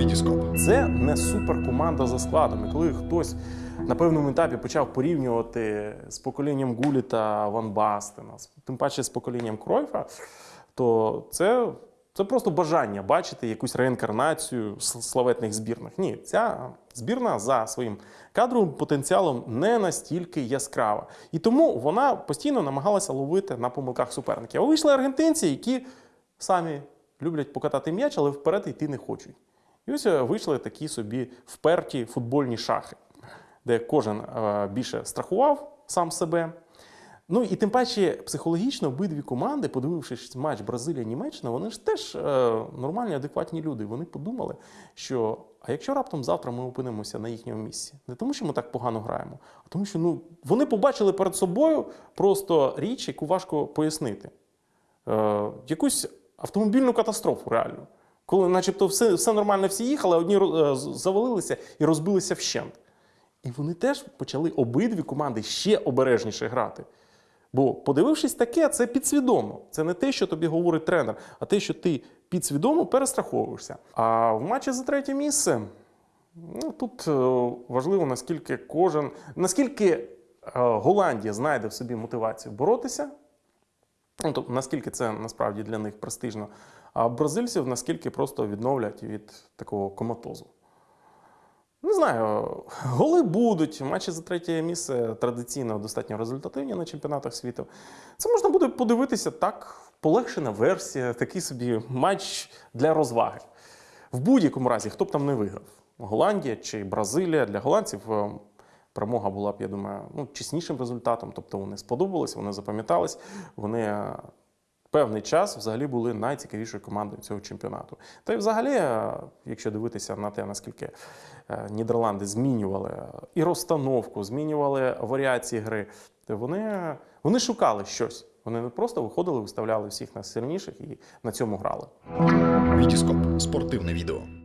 Вітіскоп. Це не суперкоманда за складом. І коли хтось на певному етапі почав порівнювати з поколінням Гуліта Ван Бастена, тим паче з поколінням Кройфа, то це, це просто бажання бачити якусь реінкарнацію славетних збірних. Ні, ця збірна за своїм кадровим потенціалом не настільки яскрава. І тому вона постійно намагалася ловити на помилках суперників. А вийшли аргентинці, які самі люблять покатати м'яч, але вперед йти не хочуть. І ось е, вийшли такі собі вперті футбольні шахи, де кожен е, більше страхував сам себе. Ну і тим паче психологічно обидві команди, подивившись матч Бразилія-Німеччина, вони ж теж е, нормальні, адекватні люди. Вони подумали, що а якщо раптом завтра ми опинимося на їхньому місці, не тому, що ми так погано граємо, а тому, що ну вони побачили перед собою просто річ, яку важко пояснити е, якусь автомобільну катастрофу реально. Коли, начебто, все, все нормально, всі їхали, одні е, завалилися і розбилися вщент. І вони теж почали обидві команди ще обережніше грати. Бо, подивившись таке, це підсвідомо. Це не те, що тобі говорить тренер, а те, що ти підсвідомо перестраховуєшся. А в матчі за третє місце ну, тут е, важливо, наскільки кожен, наскільки е, Голландія знайде в собі мотивацію боротися, Ну, тобто, наскільки це насправді для них престижно, а бразильців наскільки просто відновлять від такого коматозу. Не знаю, голи будуть. Матчі за третє місце традиційно достатньо результативні на чемпіонатах світу. Це можна буде подивитися так, полегшена версія, такий собі матч для розваги. В будь-якому разі, хто б там не виграв, Голландія чи Бразилія для голландців. Перемога була б, я думаю, ну, чеснішим результатом. Тобто вони сподобались, вони запам'ятались, вони е, певний час взагалі були найцікавішою командою цього чемпіонату. Та й взагалі, е, якщо дивитися на те, наскільки е, Нідерланди змінювали і розстановку, змінювали варіації гри, то вони, вони шукали щось. Вони не просто виходили, виставляли всіх найсильніших і на цьому грали. Вітіскоп. Спортивне відео.